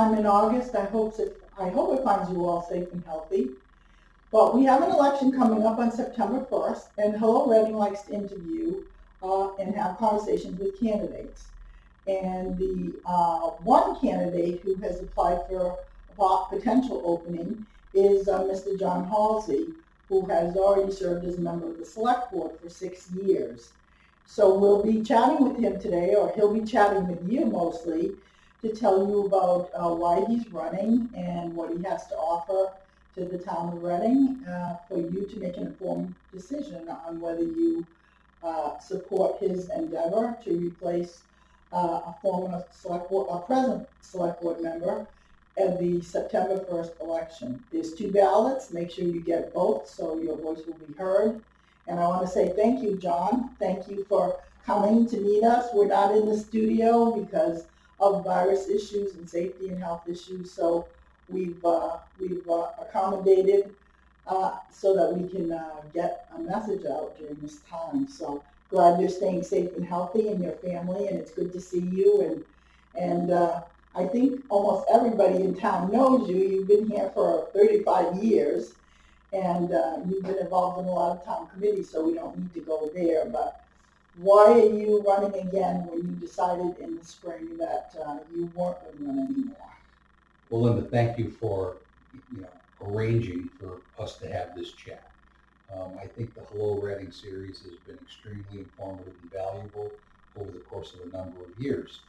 time in August. I hope it, I hope it finds you all safe and healthy. But we have an election coming up on September 1st, and Hello Reading likes to interview uh, and have conversations with candidates. And the uh, one candidate who has applied for a potential opening is uh, Mr. John Halsey, who has already served as a member of the select board for six years. So we'll be chatting with him today, or he'll be chatting with you mostly, to tell you about uh, why he's running and what he has to offer to the town of Reading uh, for you to make an informed decision on whether you uh, support his endeavor to replace uh, a former select board, a present select board member at the September 1st election. There's two ballots. Make sure you get both so your voice will be heard. And I want to say thank you, John. Thank you for coming to meet us. We're not in the studio because of virus issues and safety and health issues. So we've, uh, we've uh, accommodated uh, so that we can uh, get a message out during this time. So glad you're staying safe and healthy and your family, and it's good to see you. And, and uh, I think almost everybody in town knows you. You've been here for 35 years, and uh, you've been involved in a lot of town committees, so we don't need to go there. But why are you running again when you decided in the spring that uh, you weren't going to run anymore? Well, Linda, thank you for, you know, arranging for us to have this chat. Um, I think the Hello Reading series has been extremely informative and valuable over the course of a number of years.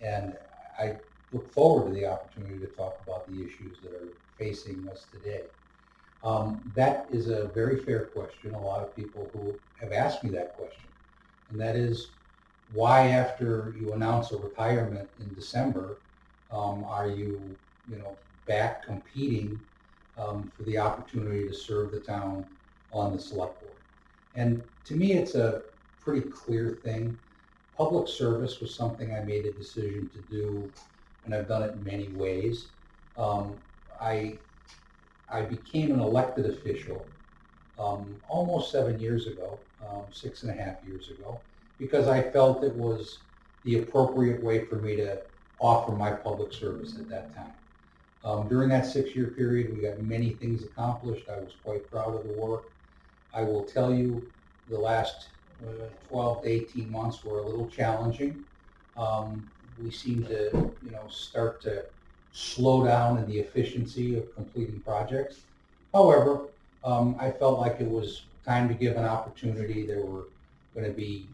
And I look forward to the opportunity to talk about the issues that are facing us today. Um, that is a very fair question. A lot of people who have asked me that question. And that is, why after you announce a retirement in December, um, are you, you know, back competing um, for the opportunity to serve the town on the select board? And to me, it's a pretty clear thing. Public service was something I made a decision to do, and I've done it in many ways. Um, I I became an elected official um, almost seven years ago, um, six and a half years ago, because I felt it was the appropriate way for me to offer my public service at that time. Um, during that six-year period, we got many things accomplished. I was quite proud of the work. I will tell you, the last uh, 12 to 18 months were a little challenging. Um, we seem to, you know, start to slow down in the efficiency of completing projects. However, um, I felt like it was time to give an opportunity. There were going to be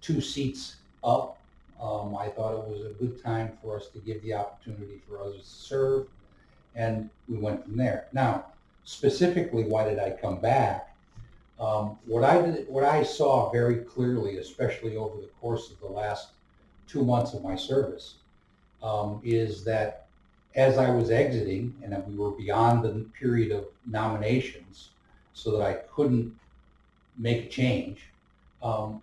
two seats up. Um, I thought it was a good time for us to give the opportunity for others to serve, and we went from there. Now, specifically, why did I come back? Um, what I did, what I saw very clearly, especially over the course of the last two months of my service, um, is that as I was exiting, and we were beyond the period of nominations, so that I couldn't make change, um,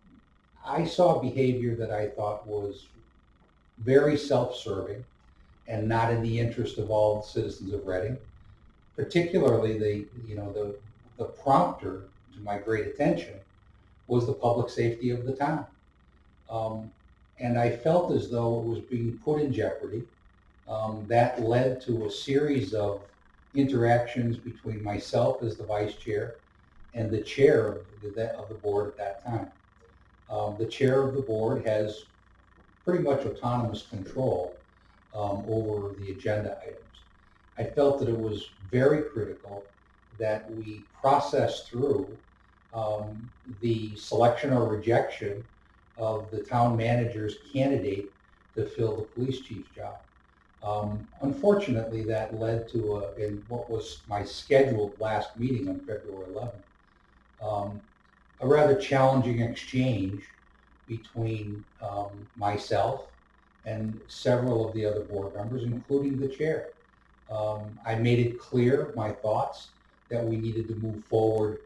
I saw behavior that I thought was very self-serving and not in the interest of all citizens of Reading. Particularly the, you know, the, the prompter to my great attention was the public safety of the town. Um, and I felt as though it was being put in jeopardy. Um, that led to a series of interactions between myself as the vice chair and the chair of the, of the board at that time. Um, the chair of the board has pretty much autonomous control um, over the agenda items. I felt that it was very critical that we process through um, the selection or rejection of the town manager's candidate to fill the police chief's job. Um, unfortunately, that led to a, in what was my scheduled last meeting on February 11th, um, a rather challenging exchange between um, myself and several of the other board members, including the chair. Um, I made it clear my thoughts that we needed to move forward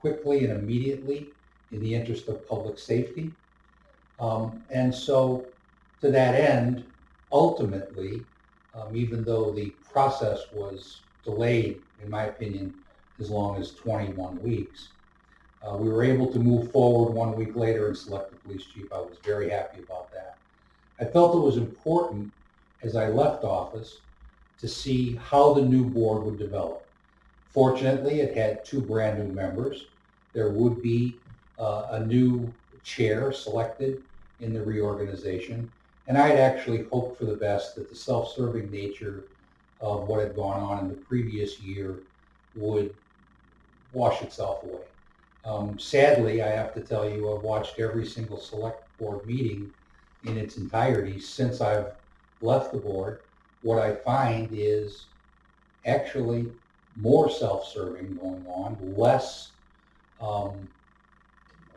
quickly and immediately in the interest of public safety. Um, and so to that end, ultimately, um, even though the process was delayed, in my opinion, as long as 21 weeks, uh, we were able to move forward one week later and select the police chief. I was very happy about that. I felt it was important as I left office to see how the new board would develop. Fortunately, it had two brand new members. There would be uh, a new chair selected in the reorganization. And I had actually hoped for the best that the self-serving nature of what had gone on in the previous year would wash itself away. Um, sadly, I have to tell you, I've watched every single select board meeting in its entirety since I've left the board. What I find is actually more self-serving going on, less um,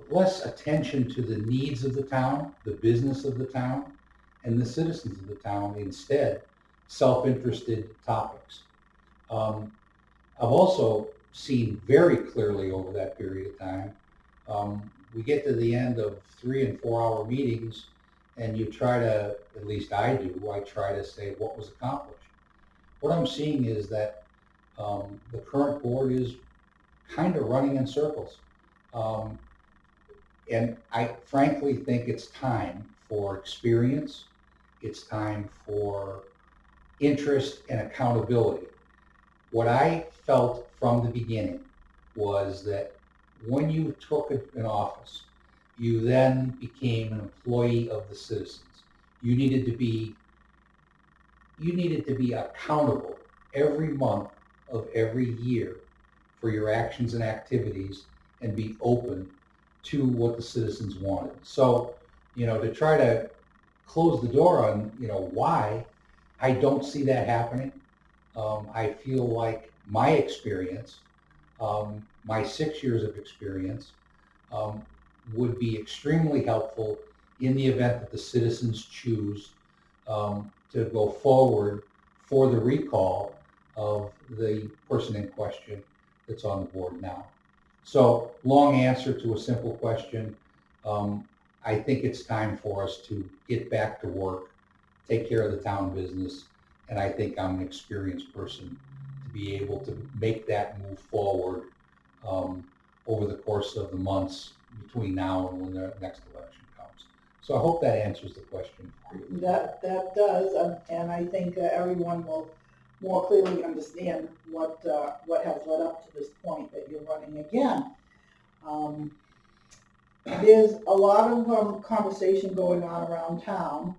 less attention to the needs of the town, the business of the town, and the citizens of the town. Instead, self-interested topics. Um, I've also seen very clearly over that period of time. Um, we get to the end of three and four hour meetings and you try to, at least I do, I try to say what was accomplished. What I'm seeing is that um, the current board is kind of running in circles. Um, and I frankly think it's time for experience. It's time for interest and accountability. What I felt from the beginning was that when you took an office, you then became an employee of the citizens. You needed to be you needed to be accountable every month of every year for your actions and activities and be open to what the citizens wanted. So, you know, to try to close the door on, you know, why, I don't see that happening. Um, I feel like my experience, um, my six years of experience, um, would be extremely helpful in the event that the citizens choose um, to go forward for the recall of the person in question that's on the board now. So long answer to a simple question. Um, I think it's time for us to get back to work, take care of the town business, and I think I'm an experienced person to be able to make that move forward um, over the course of the months between now and when the next election comes. So I hope that answers the question for you. That, that does, um, and I think uh, everyone will more clearly understand what, uh, what has led up to this point that you're running again. Um, There's a lot of um, conversation going on around town,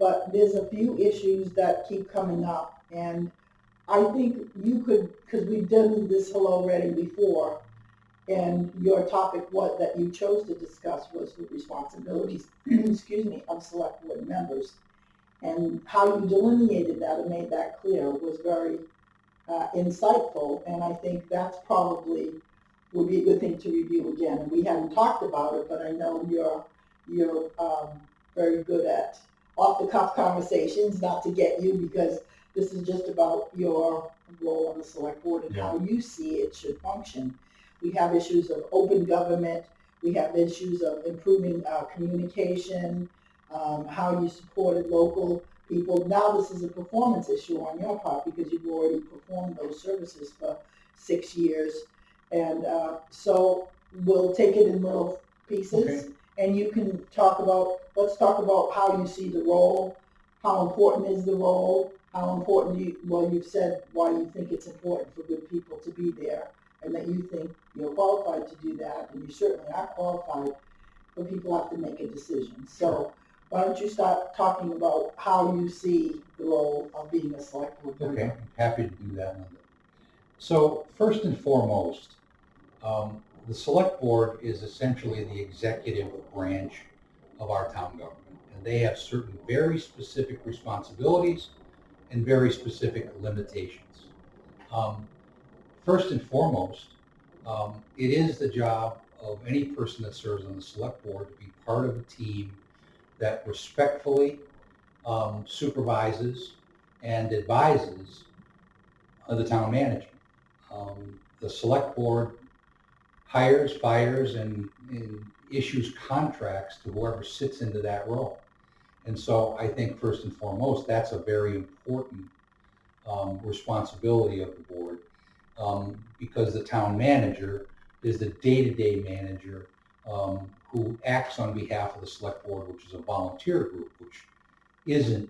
but there's a few issues that keep coming up. And I think you could, because we've done this Hello Reading before, and your topic what that you chose to discuss was the responsibilities, excuse me, of select board members. And how you delineated that and made that clear was very uh, insightful, and I think that's probably would be a good thing to review again. And we haven't talked about it, but I know you're you're um, very good at off the cuff conversations. Not to get you because this is just about your role on the select board and how you see it should function. We have issues of open government. We have issues of improving uh, communication, um, how you supported local people. Now this is a performance issue on your part because you've already performed those services for six years. And uh, so we'll take it in little pieces and you can talk about, let's talk about how you see the role, how important is the role, how important you, well, you've said why you think it's important for good people to be there and that you think you're qualified to do that and you certainly are qualified, but people have to make a decision. So why don't you start talking about how you see the role of being a select board member? Okay, happy to do that. So first and foremost, um, the select board is essentially the executive branch of our town government. And they have certain very specific responsibilities and very specific limitations. Um, first and foremost, um, it is the job of any person that serves on the select board to be part of a team that respectfully um, supervises and advises uh, the town manager. Um, the select board hires, fires, and, and issues contracts to whoever sits into that role. And so I think first and foremost, that's a very important um, responsibility of the board um, because the town manager is the day-to-day manager um, who acts on behalf of the select board, which is a volunteer group, which isn't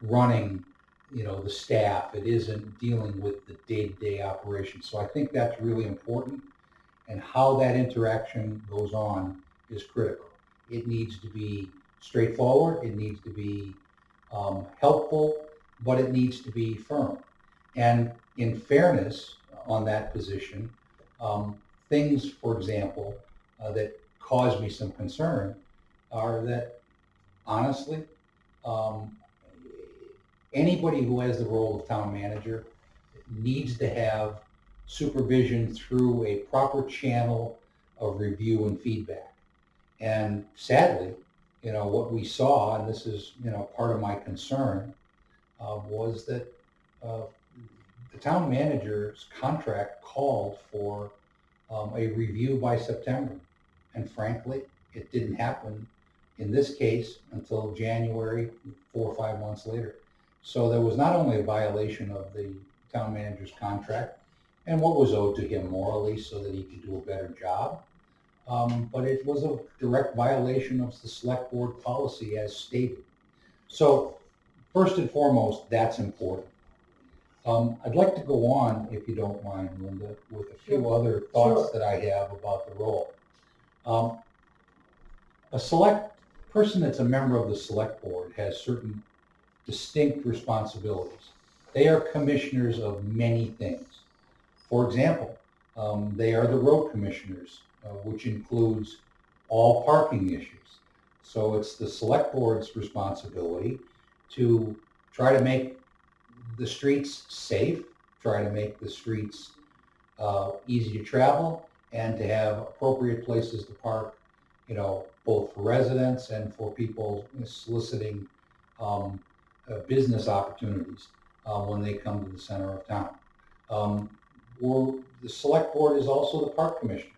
running you know, the staff. It isn't dealing with the day-to-day operations. So I think that's really important. And how that interaction goes on is critical. It needs to be straightforward. It needs to be um, helpful, but it needs to be firm. And in fairness on that position, um, things, for example, uh, that cause me some concern are that honestly, um, anybody who has the role of town manager needs to have supervision through a proper channel of review and feedback. And sadly, you know, what we saw, and this is, you know, part of my concern, uh, was that uh, the town manager's contract called for um, a review by September. And frankly, it didn't happen in this case until January, four or five months later. So there was not only a violation of the town manager's contract and what was owed to him morally so that he could do a better job, um, but it was a direct violation of the select board policy as stated. So first and foremost, that's important. Um, I'd like to go on, if you don't mind, Linda, with a few other thoughts that I have about the role. Um, a select person that's a member of the select board has certain distinct responsibilities. They are commissioners of many things. For example, um, they are the road commissioners, which includes all parking issues. So it's the select board's responsibility to try to make the streets safe, try to make the streets uh, easy to travel, and to have appropriate places to park, you know, both for residents and for people soliciting um, uh, business opportunities uh, when they come to the center of town. Um, the select board is also the park commissioners.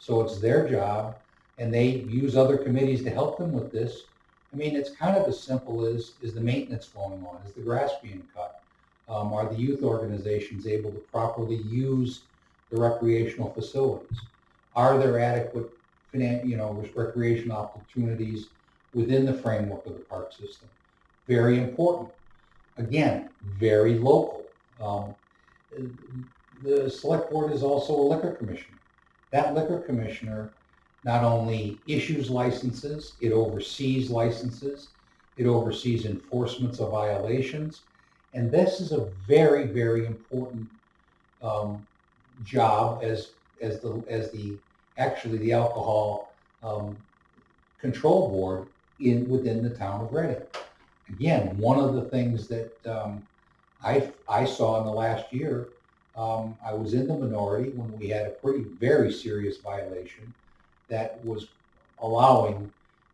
So it's their job and they use other committees to help them with this. I mean, it's kind of as simple as, is the maintenance going on? Is the grass being cut? Um, are the youth organizations able to properly use the recreational facilities? Are there adequate, you know, recreation opportunities within the framework of the park system? Very important. Again, very local. Um, the select board is also a liquor commissioner. That liquor commissioner not only issues licenses, it oversees licenses, it oversees enforcements of violations, and this is a very, very important um, job as as the as the actually the alcohol um, control board in within the town of Reading. Again, one of the things that um, I I saw in the last year, um, I was in the minority when we had a pretty very serious violation that was allowing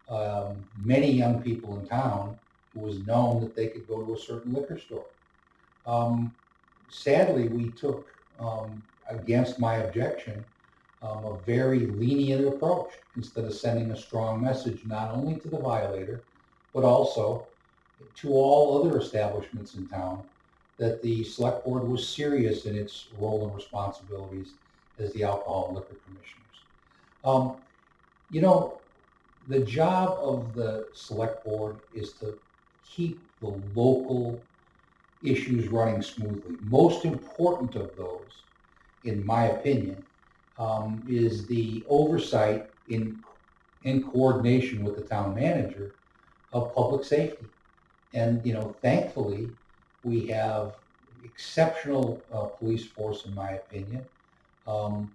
um, many young people in town who was known that they could go to a certain liquor store. Um, sadly, we took um, against my objection um, a very lenient approach instead of sending a strong message not only to the violator but also to all other establishments in town that the select board was serious in its role and responsibilities as the alcohol and liquor commissioners. Um, you know, the job of the select board is to keep the local issues running smoothly. Most important of those, in my opinion, um, is the oversight in in coordination with the town manager of public safety. And you know, thankfully, we have exceptional uh, police force, in my opinion. Um,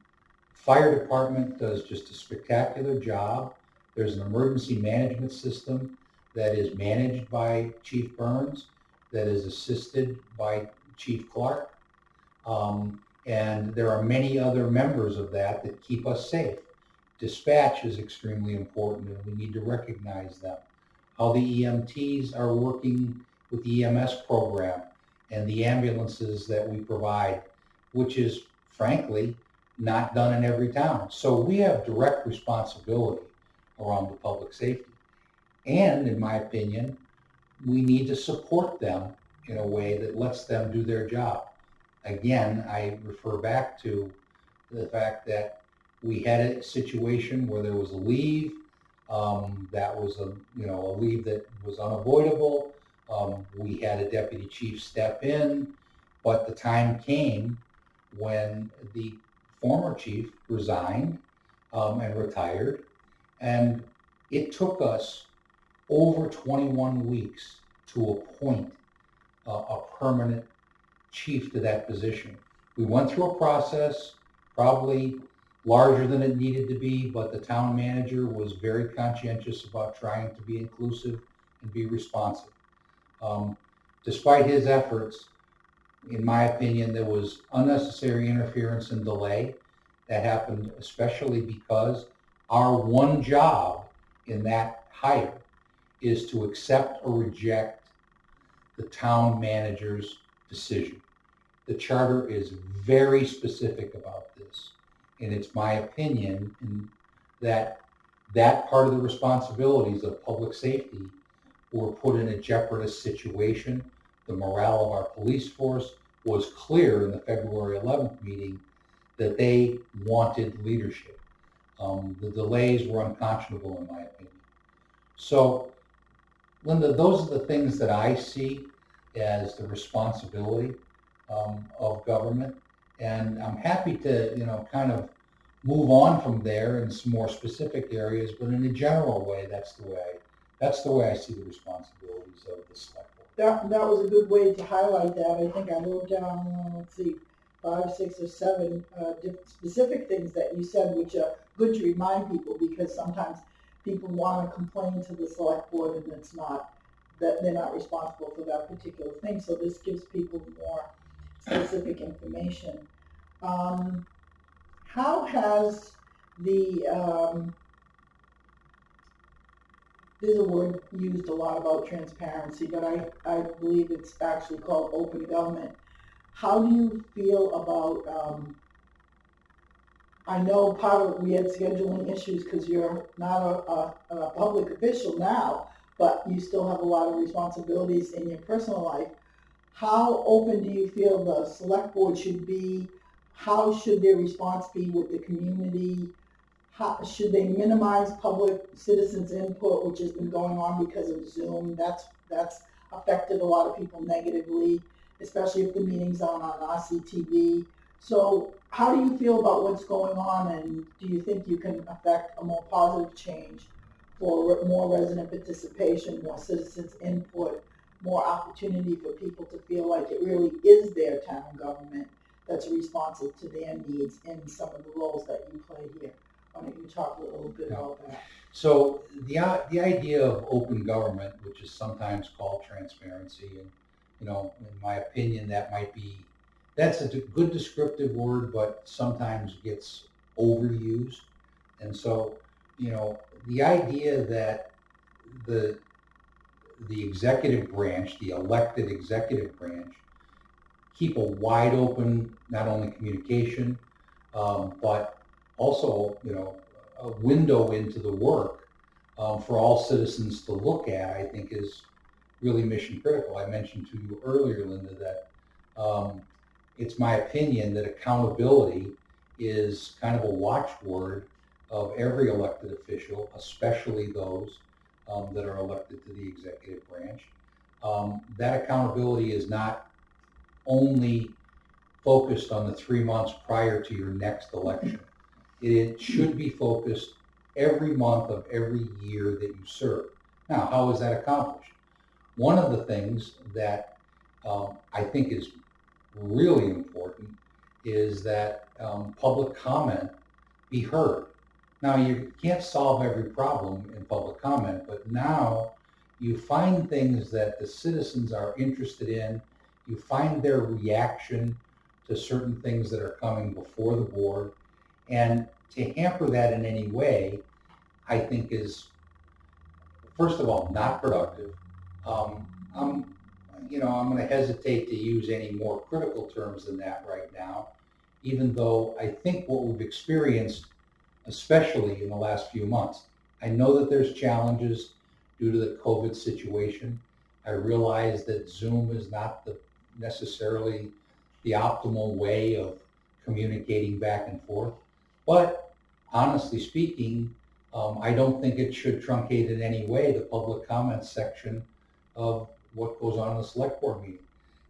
fire department does just a spectacular job. There's an emergency management system that is managed by Chief Burns, that is assisted by Chief Clark. Um, and there are many other members of that that keep us safe. Dispatch is extremely important and we need to recognize them. How the EMTs are working with the EMS program and the ambulances that we provide, which is frankly not done in every town. So we have direct responsibility around the public safety. And in my opinion, we need to support them in a way that lets them do their job. Again, I refer back to the fact that we had a situation where there was a leave um, that was a you know a leave that was unavoidable. Um, we had a deputy chief step in, but the time came when the former chief resigned um, and retired. And it took us over 21 weeks to appoint uh, a permanent chief to that position. We went through a process, probably larger than it needed to be, but the town manager was very conscientious about trying to be inclusive and be responsive. Um, despite his efforts, in my opinion, there was unnecessary interference and delay that happened especially because our one job in that hire is to accept or reject the town manager's decision. The charter is very specific about this. And it's my opinion in that that part of the responsibilities of public safety were put in a jeopardous situation. The morale of our police force was clear in the February 11th meeting that they wanted leadership. Um, the delays were unconscionable in my opinion. So, Linda, those are the things that I see as the responsibility um, of government. And I'm happy to, you know, kind of move on from there in some more specific areas, but in a general way, that's the way, that's the way I see the responsibilities of the select board. That, that was a good way to highlight that. I think I wrote down, let's see, five, six, or seven uh, specific things that you said, which are good to remind people because sometimes people want to complain to the select board and it's not, that they're not responsible for that particular thing. So this gives people more specific information. Um, how has the, um, there's a word used a lot about transparency, but I, I believe it's actually called open government. How do you feel about, um, I know part of, we had scheduling issues because you're not a, a, a public official now, but you still have a lot of responsibilities in your personal life. How open do you feel the select board should be? How should their response be with the community? How, should they minimize public citizens' input, which has been going on because of Zoom? That's, that's affected a lot of people negatively, especially if the meeting's on on RCTV. So how do you feel about what's going on and do you think you can affect a more positive change for re- more resident participation, more citizens' input, more opportunity for people to feel like it really is their town government that's responsive to their needs in some of the roles that you play here? Why don't you talk a little bit about that? So the, i- the idea of open government, which is sometimes called transparency, and, you know, in my opinion, that might be, that's a d- good descriptive word, but sometimes gets overused. And so, you know, the idea that the, the executive branch, the elected executive branch, keep a wide open, not only communication, um, but also, you know, a window into the work um, for all citizens to look at, I think is really mission critical. I mentioned to you earlier, Linda, that um, it's my opinion that accountability is kind of a watchword of every elected official, especially those um, that are elected to the executive branch. Um, that accountability is not only focused on the three months prior to your next election. It should be focused every month of every year that you serve. Now, how is that accomplished? One of the things that um, I think is really important is that um, public comment be heard. Now, you can't solve every problem in public comment, but now you find things that the citizens are interested in. You find their reaction to certain things that are coming before the board. And to hamper that in any way, I think is, first of all, not productive. Um, I'm, you know, I'm going to hesitate to use any more critical terms than that right now, even though I think what we've experienced, especially in the last few months, I know that there's challenges due to the COVID situation. I realize that Zoom is not the necessarily the optimal way of communicating back and forth. But honestly speaking, um, I don't think it should truncate in any way the public comments section of what goes on in the select board meeting.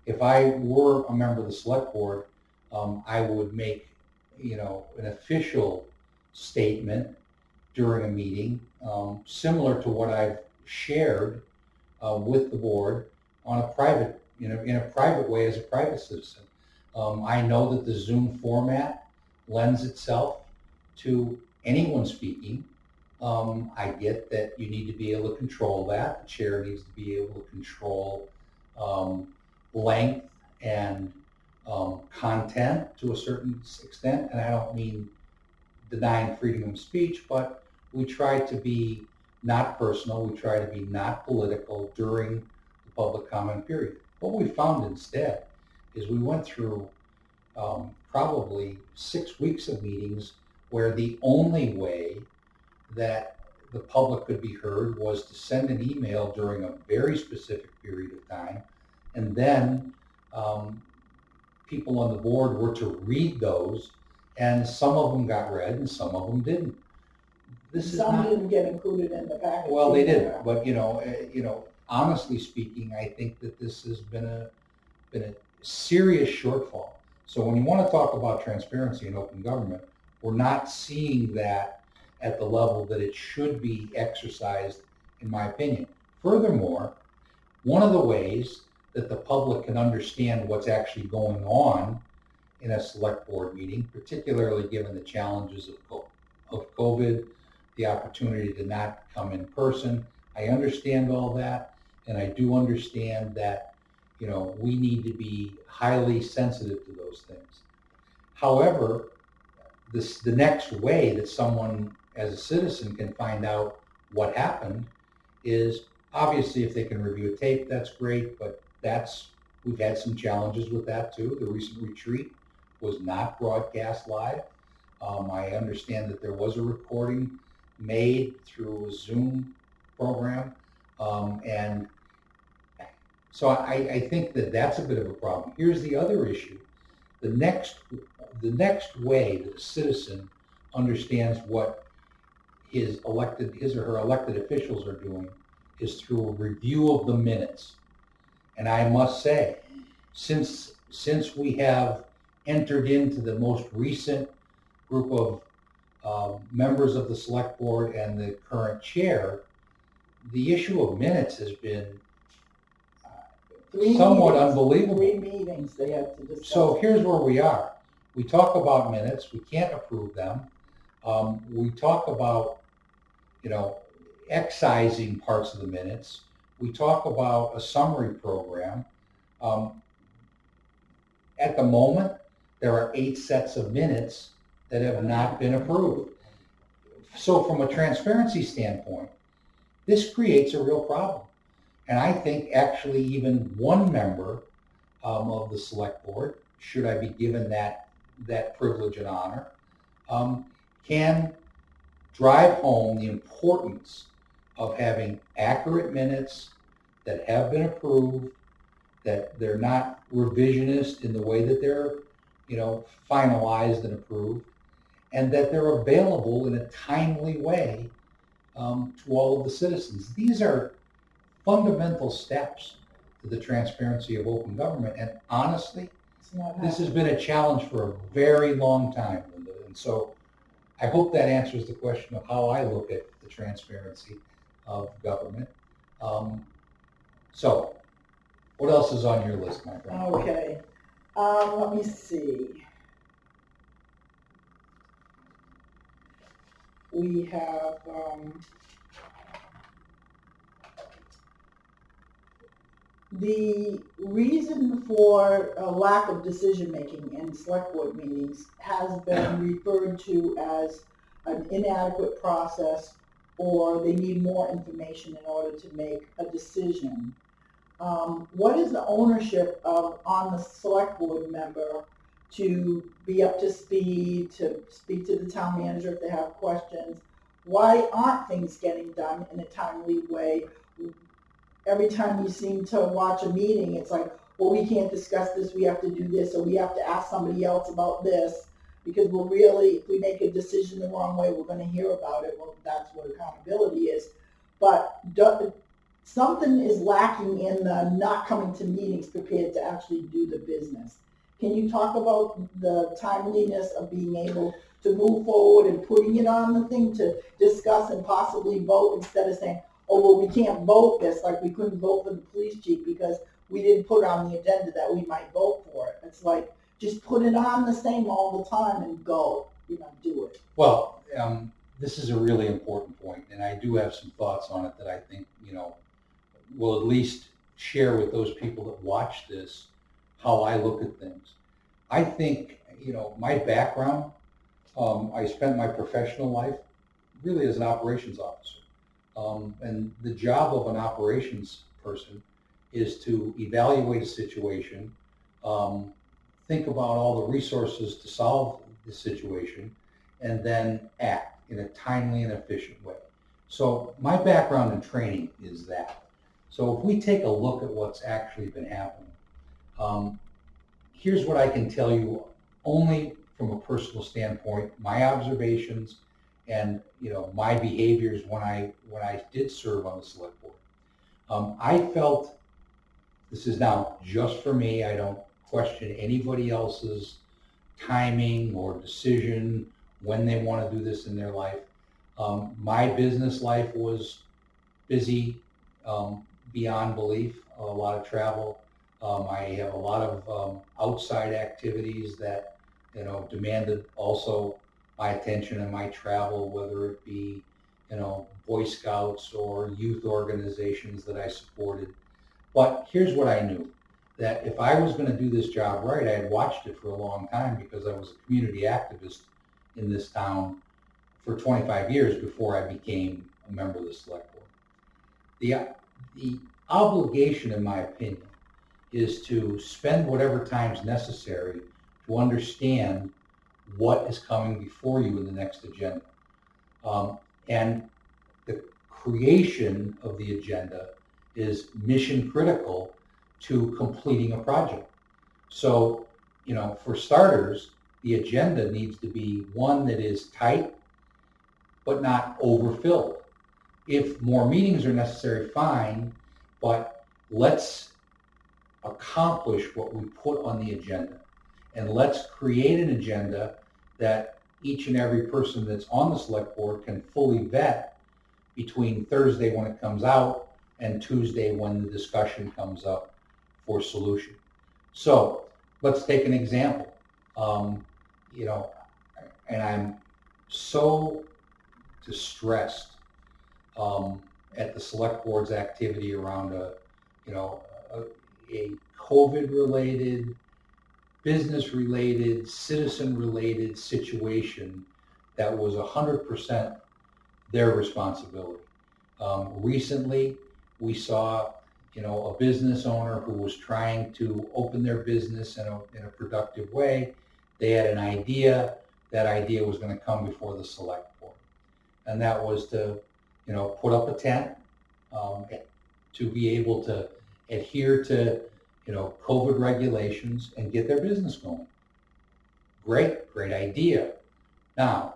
If I were a member of the select board, um, I would make, you know, an official statement during a meeting, um, similar to what I've shared uh, with the board on a private, you know, in a private way as a private citizen. Um, I know that the Zoom format lends itself to anyone speaking. Um, I get that you need to be able to control that. The chair needs to be able to control um, length and um, content to a certain extent. And I don't mean denying freedom of speech, but we try to be not personal. We try to be not political during the public comment period. What we found instead is we went through um, probably six weeks of meetings where the only way that the public could be heard was to send an email during a very specific period of time. And then um, people on the board were to read those, and some of them got read and some of them didn't. This is Some not didn't get included in the package. well, they either. did, but you know, eh, you know, honestly speaking, I think that this has been a, been a serious shortfall. So when you want to talk about transparency and open government, we're not seeing that at the level that it should be exercised, in my opinion. Furthermore, one of the ways that the public can understand what's actually going on in a select board meeting, particularly given the challenges of COVID, the opportunity to not come in person. I understand all that, and I do understand that, you know, we need to be highly sensitive to those things. However, this, the next way that someone as a citizen can find out what happened is obviously if they can review a tape, that's great, but that's, we've had some challenges with that too. The recent retreat was not broadcast live. Um, I understand that there was a recording made through a Zoom program. Um, and so I, I think that that's a bit of a problem. Here's the other issue. The next, the next way that a citizen understands what his elected, his or her elected officials are doing is through a review of the minutes. And I must say, since, since we have entered into the most recent group of uh, members of the select board and the current chair, the issue of minutes has been Three somewhat meetings- unbelievable. Three meetings they had to discuss. So here's where we are. We talk about minutes, we can't approve them. Um, we talk about, you know, excising parts of the minutes. We talk about a summary program. Um, at the moment, there are eight sets of minutes that have not been approved. So from a transparency standpoint, this creates a real problem. And I think actually even one member um, of the select board, should I be given that, that privilege and honor, um, can drive home the importance of having accurate minutes that have been approved, that they're not revisionist in the way that they're, you know, finalized and approved, and that they're available in a timely way um, to all of the citizens. These are fundamental steps to the transparency of open government. And honestly, this has been a challenge for a very long time, Linda. And so I hope that answers the question of how I look at the transparency of government. Um, so what else is on your list, my friend? Okay, um, let me see. We have, um, the reason for a lack of decision-making in select board meetings has been referred to as an inadequate process or they need more information in order to make a decision um, what is the ownership of, on the select board member to be up to speed, to speak to the town manager if they have questions? Why aren't things getting done in a timely way? Every time you seem to watch a meeting, it's like, well, we can't discuss this, we have to do this, or we have to ask somebody else about this, because we're really, if we make a decision the wrong way, we're gonna hear about it, well, that's what accountability is. But something is lacking in the not coming to meetings prepared to actually do the business. Can you talk about the timeliness of being able to move forward and putting it on the thing to discuss and possibly vote instead of saying, oh, well, we can't vote this, like we couldn't vote for the police chief because we didn't put on the agenda that we might vote for it. It's like, just put it on the same all the time and go, you know, do it. Well, um, this is a really important point, and I do have some thoughts on it that I think, you know, will at least share with those people that watch this how I look at things. I think, you know, my background, um, I spent my professional life really as an operations officer. Um, and the job of an operations person is to evaluate a situation, um, think about all the resources to solve the situation, and then act in a timely and efficient way. So my background and training is that. So if we take a look at what's actually been happening, um, here's what I can tell you only from a personal standpoint, my observations and you know my behaviors when I when I did serve on the select board. Um, I felt this is now just for me. I don't question anybody else's timing or decision when they want to do this in their life. Um, my business life was busy um, beyond belief, a lot of travel. Um, I have a lot of um, outside activities that, you know, demanded also my attention and my travel, whether it be, you know, Boy Scouts or youth organizations that I supported. But here's what I knew, that if I was going to do this job right, I had watched it for a long time because I was a community activist in this town for 25 years before I became a member of the select board. The, the obligation, in my opinion, is to spend whatever time is necessary to understand what is coming before you in the next agenda. Um, and the creation of the agenda is mission critical to completing a project. So, you know, for starters, the agenda needs to be one that is tight, but not overfilled. If more meetings are necessary, fine, but let's accomplish what we put on the agenda. And let's create an agenda that each and every person that's on the select board can fully vet between Thursday when it comes out and Tuesday when the discussion comes up for solution. So let's take an example. Um, you know, and I'm so distressed um, at the select board's activity around a, you know, a, a COVID-related, business-related, citizen-related situation that was 100% their responsibility. Um, recently, we saw, you know, a business owner who was trying to open their business in a, in a productive way. They had an idea. That idea was going to come before the select board. And that was to, you know, put up a tent, um, to be able to adhere to, you know, COVID regulations and get their business going. Great, great idea. Now,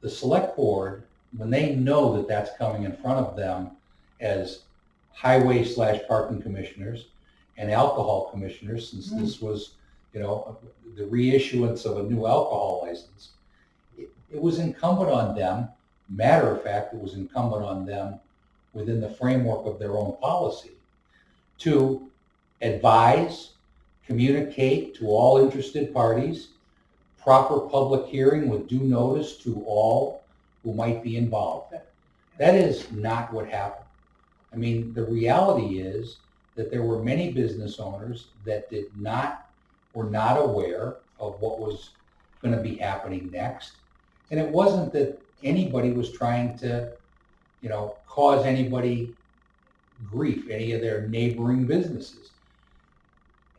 the select board, when they know that that's coming in front of them as highway slash parking commissioners and alcohol commissioners, since Mm. this was, you know, the reissuance of a new alcohol license, it, it was incumbent on them, matter of fact, it was incumbent on them within the framework of their own policy to advise, communicate to all interested parties, proper public hearing with due notice to all who might be involved. That is not what happened. I mean, the reality is that there were many business owners that did not, were not aware of what was going to be happening next. And it wasn't that anybody was trying to, you know, cause anybody grief, any of their neighboring businesses.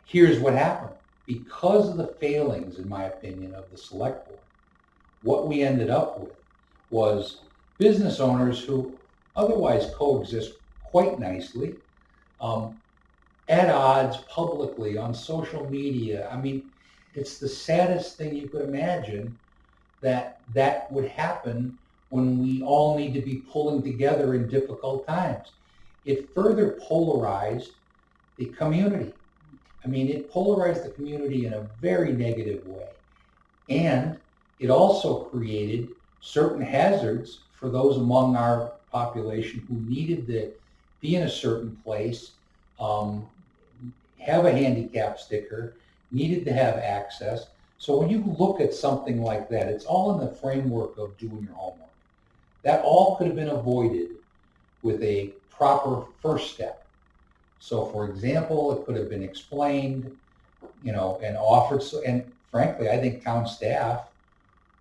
Here's what happened. Because of the failings, in my opinion, of the select board, what we ended up with was business owners who otherwise coexist quite nicely, um, at odds publicly on social media. I mean, it's the saddest thing you could imagine that that would happen when we all need to be pulling together in difficult times. it further polarized the community. I mean, it polarized the community in a very negative way. And it also created certain hazards for those among our population who needed to be in a certain place, um, have a handicap sticker, needed to have access. So when you look at something like that, it's all in the framework of doing your homework. That all could have been avoided with a proper first step. So for example, it could have been explained, you know, and offered, so- and frankly, I think town staff,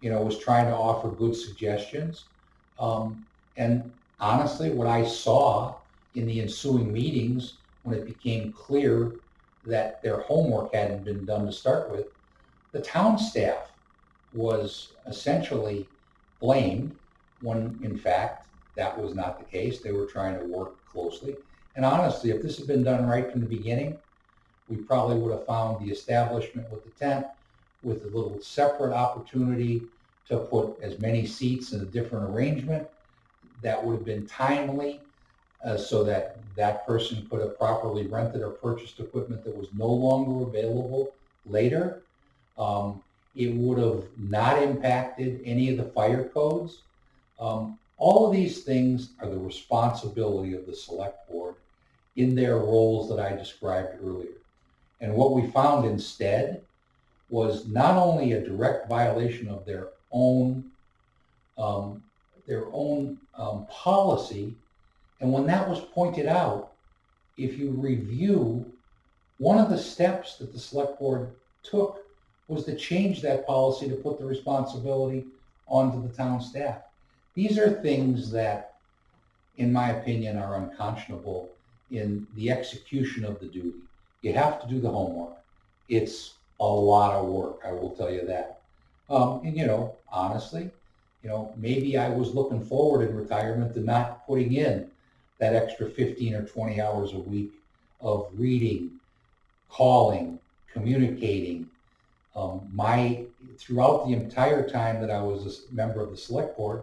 you know, was trying to offer good suggestions. Um, and honestly, what I saw in the ensuing meetings, when it became clear that their homework hadn't been done to start with, the town staff was essentially blamed when in fact that was not the case. They were trying to work closely. And honestly, if this had been done right from the beginning, we probably would have found the establishment with the tent with a little separate opportunity to put as many seats in a different arrangement. That would have been timely uh, so that that person could have properly rented or purchased equipment that was no longer available later. Um, it would have not impacted any of the fire codes. Um, all of these things are the responsibility of the select board in their roles that I described earlier. And what we found instead was not only a direct violation of their own um, their own um, policy, and when that was pointed out, if you review, one of the steps that the select board took was to change that policy to put the responsibility onto the town staff. These are things that, in my opinion, are unconscionable in the execution of the duty. You have to do the homework. It's a lot of work, I will tell you that. Um, and you know, honestly, you know, maybe I was looking forward in retirement to not putting in that extra 15 or 20 hours a week of reading, calling, communicating. Um, my throughout the entire time that I was a member of the select board,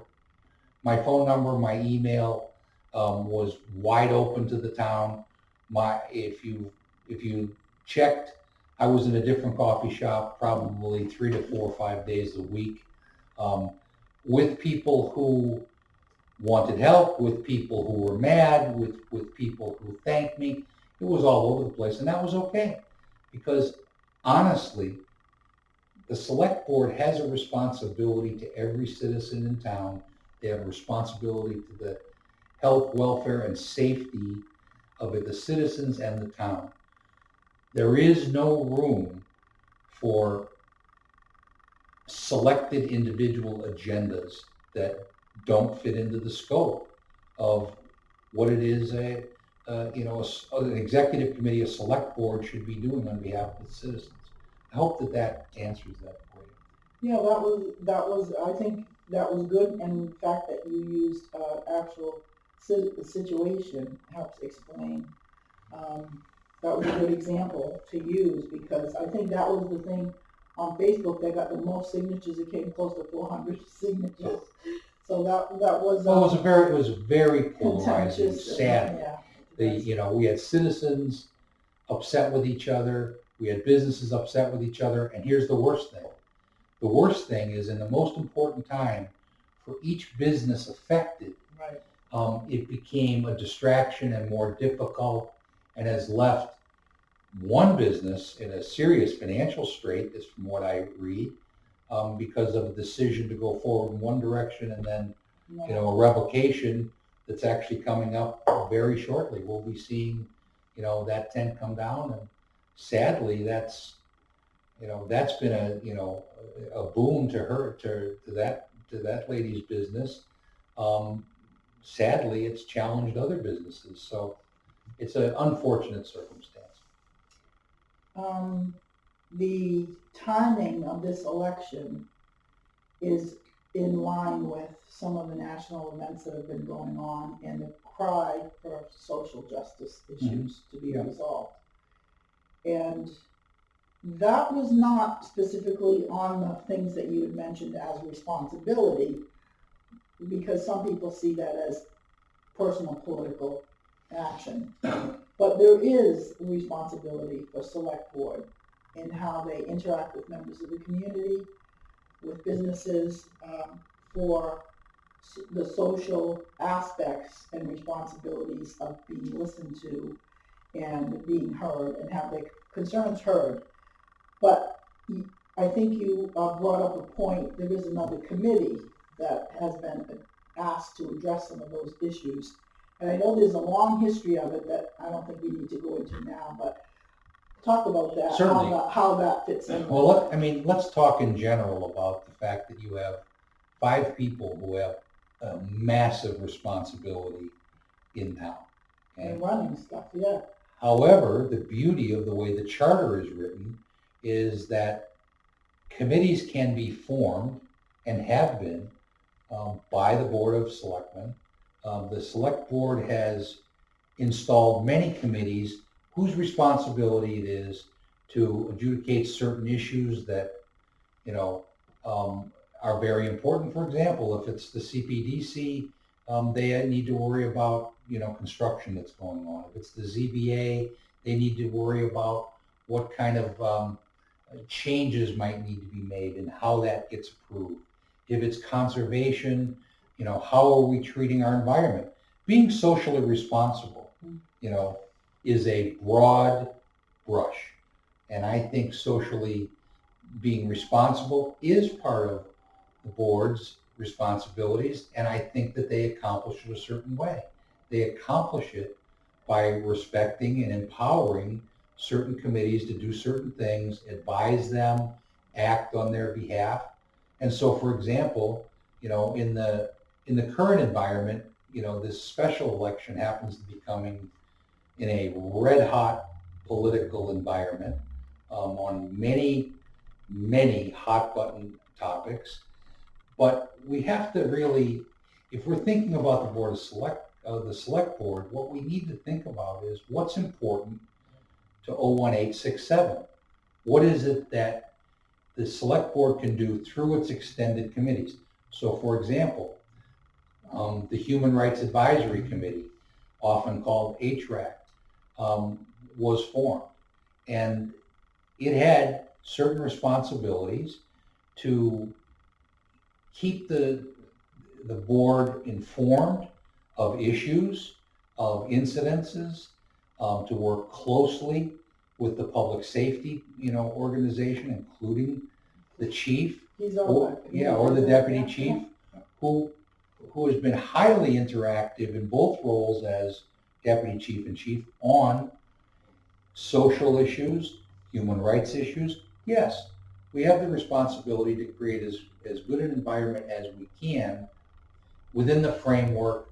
my phone number, my email um, was wide open to the town. My if you if you checked, I was in a different coffee shop probably three to four or five days a week um, with people who wanted help, with people who were mad, with with people who thanked me. It was all over the place, and that was okay because honestly, the select board has a responsibility to every citizen in town. They have a responsibility to the health, welfare, and safety of the citizens and the town. There is no room for selected individual agendas that don't fit into the scope of what it is a, uh, you know, a s- an executive committee, a select board should be doing on behalf of the citizens. I hope that that answers that for you. Yeah, that was, that was, I think that was good, and the fact that you used, uh, actual situation helps explain. Um, that was a good example to use, because I think that was the thing on Facebook that got the most signatures, it came close to four hundred signatures. So that, that was, Well, it was a um, very, it was very polarizing, contentious. sad. Yeah. The, you know, we had citizens upset with each other, we had businesses upset with each other, and here's the worst thing. The worst thing is in the most important time for each business affected, Right, um, it became a distraction and more difficult and has left one business in a serious financial strait, is from what I read, um, because of a decision to go forward in one direction and then you know, a revocation that's actually coming up very shortly. We'll be seeing, you know, that tent come down and sadly, that's, you know, that's been a, you know, a boon to her, to, to that, to that lady's business. Um, sadly, it's challenged other businesses, so it's an unfortunate circumstance. um, the timing of this election is in line with some of the national events that have been going on and the cry for social justice issues to be Yeah. resolved. And that was not specifically on the things that you had mentioned as responsibility, because some people see that as personal political action. But there is responsibility for select board in how they interact with members of the community, with businesses, um, for the social aspects and responsibilities of being listened to and being heard and have their concerns heard. But I think you uh, brought up a point, there is another committee that has been asked to address some of those issues. And I know there's a long history of it that I don't think we need to go into now, but talk about that, how Certainly. that, how that fits in. Well, let, I mean, let's talk in general about the fact that you have five people who have a massive responsibility in town. okay? And running stuff, yeah. However, the beauty of the way the charter is written is that committees can be formed and have been um, by the Board of Selectmen. Um, the Select Board has installed many committees whose responsibility it is to adjudicate certain issues that, you know, um, are very important. For example, if it's the CPDC, um, they need to worry about, you know, construction that's going on. If it's the ZBA, they need to worry about what kind of um, changes might need to be made and how that gets approved. If it's conservation, you know, how are we treating our environment? Being socially responsible, you know, is a broad brush. And I think socially being responsible is part of the board's responsibilities, and I think that they accomplish it a certain way. They accomplish it by respecting and empowering certain committees to do certain things, advise them, act on their behalf. And so, for example, you know, in the in the current environment, you know, this special election happens to be coming in a red hot political environment um, on many, many hot button topics. But we have to really, if we're thinking about the board of select, uh, the select board, what we need to think about is what's important to 01867. What is it that the select board can do through its extended committees? So for example, um, the Human Rights Advisory Committee, often called HRAC, um, was formed. And it had certain responsibilities to keep the, the board informed of issues, of incidences, um, to work closely with the public safety, you know, organization, including the chief, He's or, yeah, or the deputy chief, who, who has been highly interactive in both roles as deputy chief and chief on social issues, human rights issues. Yes, we have the responsibility to create as, as good an environment as we can within the framework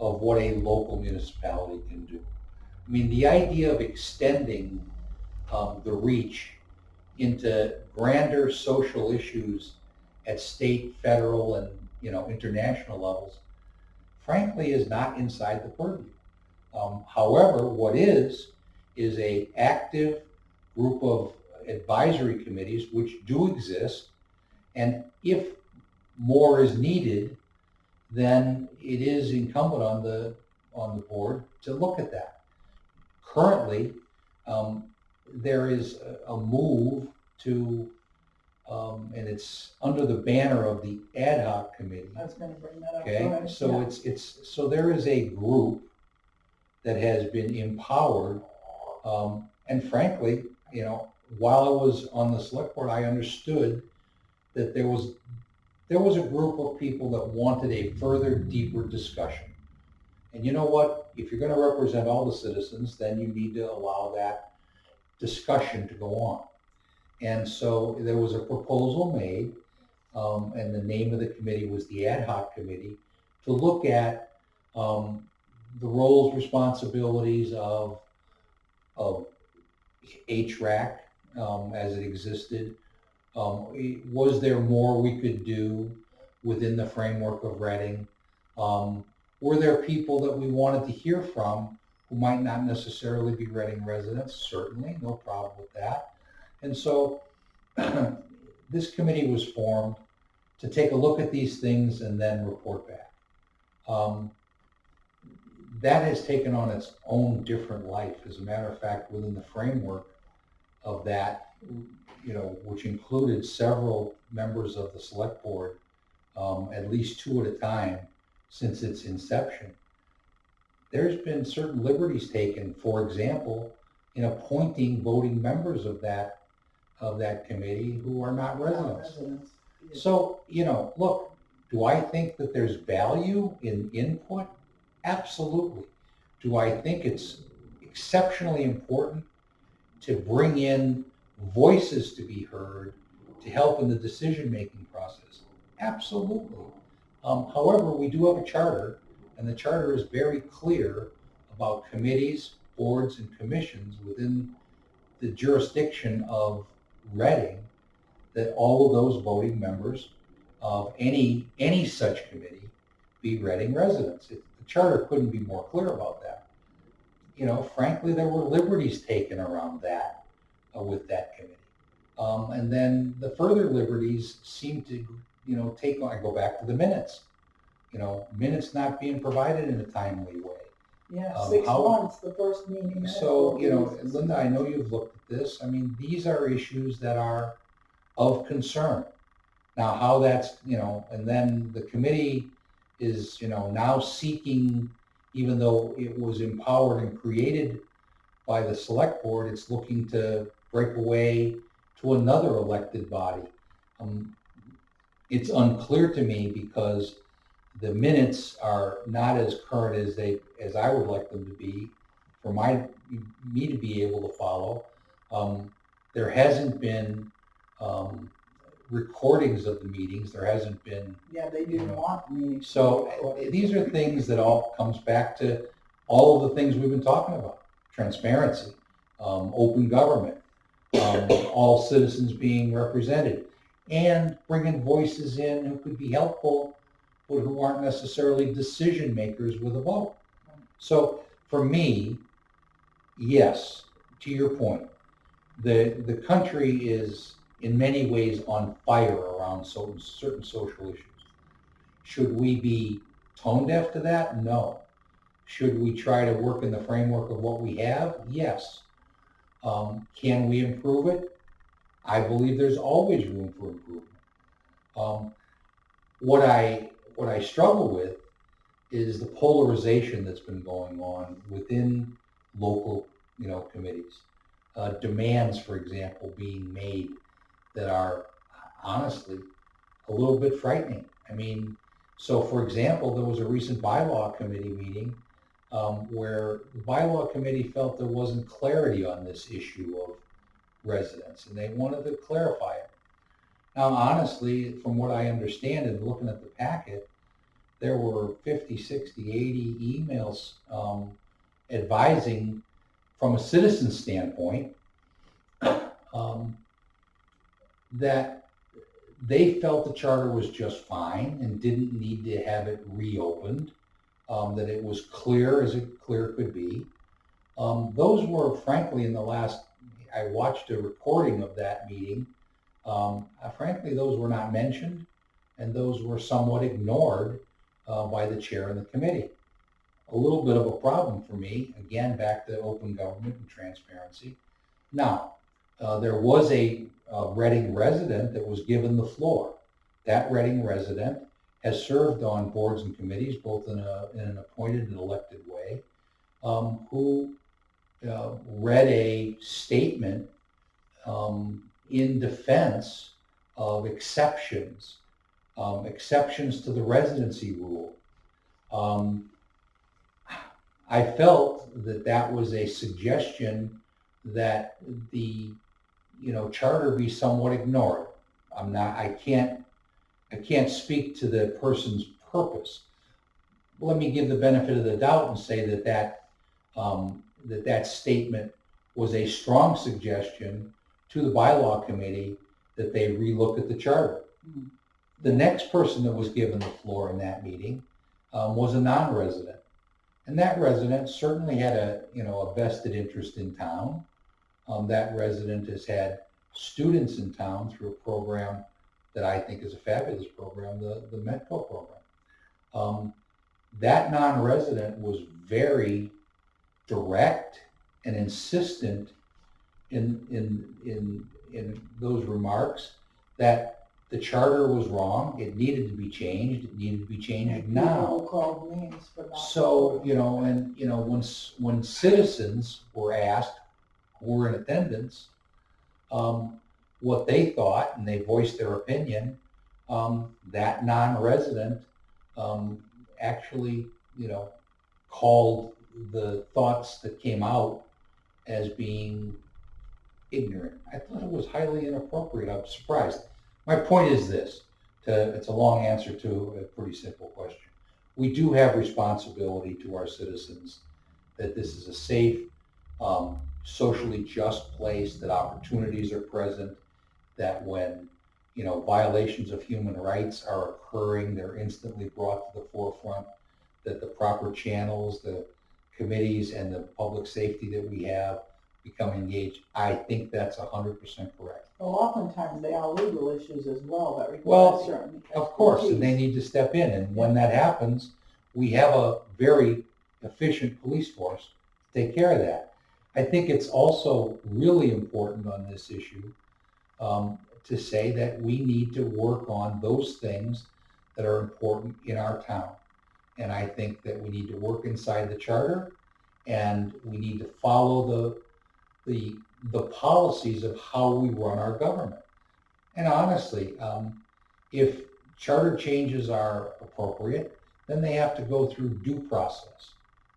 of what a local municipality can do. I mean, the idea of extending um, the reach into grander social issues at state, federal, and you know international levels, frankly, is not inside the purview. Um, however, what is is a active group of advisory committees which do exist, and if more is needed, then it is incumbent on the on the board to look at that. Currently, um, there is a, move to, um, and it's under the banner of the ad hoc committee. I was gonna bring that up. Okay, so Yeah. it's, it's, so there is a group that has been empowered. Um, and frankly, you know, while I was on the select board, I understood that there was, there was a group of people that wanted a further, deeper discussion. And you know what? If you're gonna represent all the citizens, then you need to allow that discussion to go on. And so there was a proposal made, um, and the name of the committee was the ad hoc committee, to look at um, the roles, responsibilities of, of HRAC um, as it existed. Um, was there more we could do within the framework of Reading? Um, were there people that we wanted to hear from who might not necessarily be Reading residents? Certainly, no problem with that. And so this committee was formed to take a look at these things and then report back. Um, that has taken on its own different life. As a matter of fact, within the framework of that, you know, which included several members of the select board, um, at least two at a time since its inception, there's been certain liberties taken, for example, in appointing voting members of that, of that committee who are not residents. Residents. So, you know, look, do I think that there's value in input? Absolutely. Do I think it's exceptionally important to bring in voices to be heard to help in the decision-making process? Absolutely. Um, however, we do have a charter, and the charter is very clear about committees, boards, and commissions within the jurisdiction of Reading, that all of those voting members of any, any such committee be Reading residents. It- The charter couldn't be more clear about that. You know, frankly, there were liberties taken around that, uh, with that committee. Um, and then the further liberties seem to, you know, take, I go back to the minutes. You know, minutes not being provided in a timely way. Yeah, Um, six how- months, the first meeting. So, you know, Linda, I know you've looked at this. I mean, these are issues that are of concern. Now, how that's, you know, and then the committee is, you know, now seeking, even though it was empowered and created by the select board, it's looking to break away to another elected body. Um, it's unclear to me because the minutes are not as current as they, as I would like them to be for my, me to be able to follow. Um, there hasn't been, um, recordings of the meetings. There hasn't been Yeah, they didn't want the meetings. to so these are things that all comes back to all of the things we've been talking about. Transparency, um, open government, um, all citizens being represented, and bringing voices in who could be helpful, but who aren't necessarily decision makers with a vote. So for me, yes, to your point, the, the country is in many ways on fire around so, certain social issues. Should we be tone deaf to that? No. Should we try to work in the framework of what we have? Yes. Um, can we improve it? I believe there's always room for improvement. Um, what I what I struggle with is the polarization that's been going on within local, you know, committees. Uh, demands, for example, being made that are honestly a little bit frightening. I mean, so for example, there was a recent bylaw committee meeting um, where the bylaw committee felt there wasn't clarity on this issue of residents, and they wanted to clarify it. Now, honestly, from what I understand and looking at the packet, there were 50, 60, 80 emails um, advising from a citizen standpoint um, that they felt the charter was just fine and didn't need to have it reopened, um, that it was clear as it clear could be. Um, those were frankly in the last, I watched a recording of that meeting. Um, uh, frankly, those were not mentioned and those were somewhat ignored uh, by the chair and the committee. A little bit of a problem for me, again, back to open government and transparency. Now, uh, there was a, a Reading resident that was given the floor. That Reading resident has served on boards and committees, both in, a, in an appointed and elected way, um, who uh, read a statement um, in defense of exceptions, um, exceptions to the residency rule. Um, I felt that that was a suggestion that the, you know, charter be somewhat ignored. I'm not, I can't, I can't speak to the person's purpose. Let me give the benefit of the doubt and say that that, um, that that statement was a strong suggestion to the bylaw committee that they relook at the charter. Hmm. The next person that was given the floor in that meeting um, was a non-resident. And that resident certainly had a, you know, a vested interest in town. Um, that resident has had students in town through a program that I think is a fabulous program, the, the Metco program. Um, that non-resident was very direct and insistent in, in, in, in those remarks that the charter was wrong, it needed to be changed, it needed to be changed now. People called names for not. So, you know, and, you know, when, s- when citizens were asked, who were in attendance, um, what they thought, and they voiced their opinion, um, that non-resident, um, actually, you know, called the thoughts that came out as being ignorant. I thought it was highly inappropriate. I'm surprised. My point is this, to, it's a long answer to a pretty simple question we do have responsibility to our citizens that this is a safe, um, socially just place, that opportunities are present, that when, you know, violations of human rights are occurring, they're instantly brought to the forefront, that the proper channels, the committees and the public safety that we have become engaged. I think that's hundred percent correct. Well, oftentimes they are legal issues as well that Well, require certain. Of course, and they need to step in, and when that happens, we have a very efficient police force to take care of that. I think it's also really important on this issue um, to say that we need to work on those things that are important in our town. And I think that we need to work inside the charter, and we need to follow the, the, the policies of how we run our government. And honestly, um, if charter changes are appropriate, then they have to go through due process.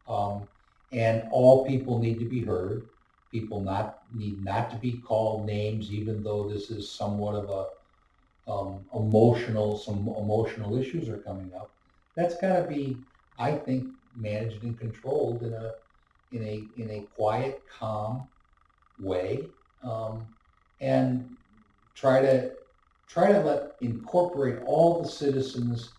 Um, and all people need to be heard. People not, need not to be called names, even though this is somewhat of a, um, emotional, some emotional issues are coming up. That's gotta be, I think, managed and controlled in a, in a, in a quiet, calm way. Um, and try to try to let incorporate all the citizens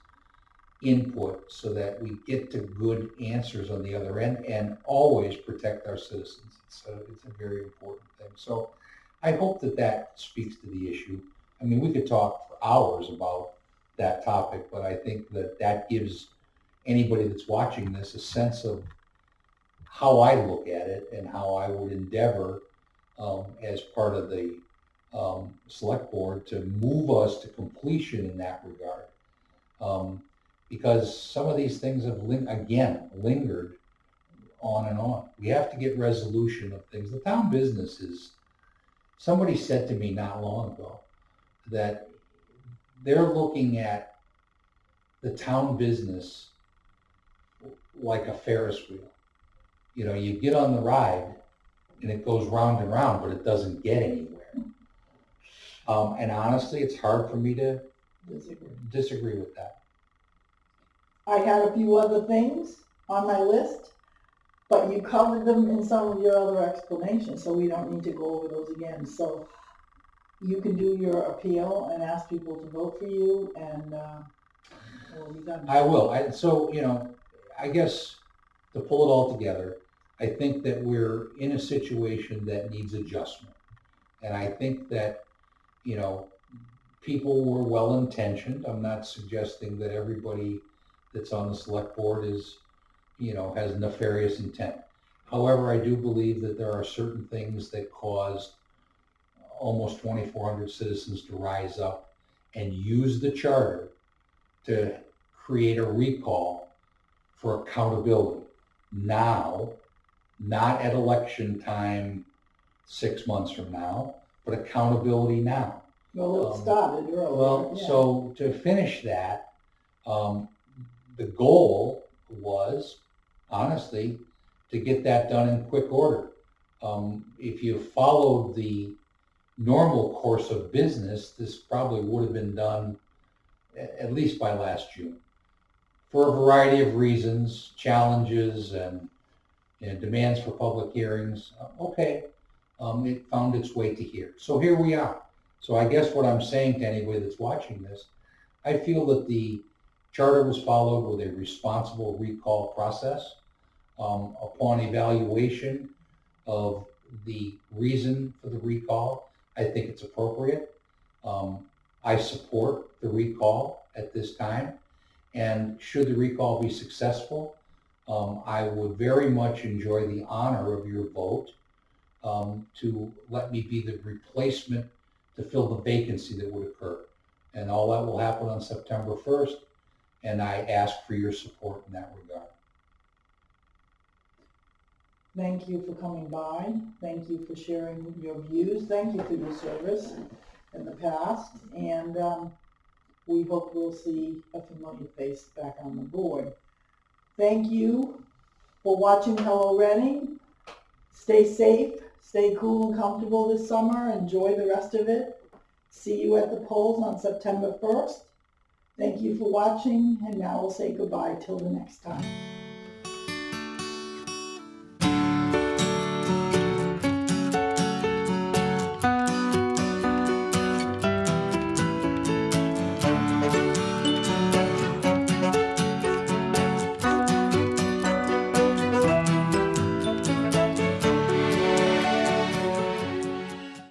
input so that we get to good answers on the other end and always protect our citizens. A, it's a very important thing. So I hope that that speaks to the issue. I mean, we could talk for hours about that topic, but I think that that gives anybody that's watching this a sense of how I look at it and how I would endeavor um, as part of the um, select board to move us to completion in that regard. Um, because some of these things have, ling- again, lingered on and on. We have to get resolution of things. The town business is, somebody said to me not long ago that they're looking at the town business like a Ferris wheel. You know, you get on the ride and it goes round and round, but it doesn't get anywhere. Um, and honestly, it's hard for me to Disagree. disagree with that. I had a few other things on my list, but you covered them in some of your other explanations, so we don't need to go over those again. So you can do your appeal and ask people to vote for you, and, uh, we'll be done. I will. I, so, you know, I guess to pull it all together, I think that we're in a situation that needs adjustment. And I think that, you know, people were well intentioned. I'm not suggesting that everybody that's on the select board is, you know, has nefarious intent. However, I do believe that there are certain things that caused almost 2,400 citizens to rise up and use the charter to create a recall for accountability now, not at election time six months from now, but accountability now. Well, it um, started earlier. Well, yeah. so to finish that, um, the goal was, honestly, to get that done in quick order. Um, if you followed the normal course of business, this probably would have been done a- at least by last June. For a variety of reasons, challenges and, and demands for public hearings, uh, okay, um, it found its way to here. So here we are. So I guess what I'm saying to anybody that's watching this, I feel that the charter was followed with a responsible recall process. Um, upon evaluation of the reason for the recall, I think it's appropriate. Um, I support the recall at this time. And should the recall be successful, um, I would very much enjoy the honor of your vote um, to let me be the replacement to fill the vacancy that would occur. And all that will happen on September 1st, and I ask for your support in that regard. Thank you for coming by. Thank you for sharing your views. Thank you for your service in the past. And um, we hope we'll see a familiar face back on the board. Thank you for watching Hello Reading. Stay safe, stay cool and comfortable this summer. Enjoy the rest of it. See you at the polls on September 1st. Thank you for watching, and now we'll say goodbye till the next time.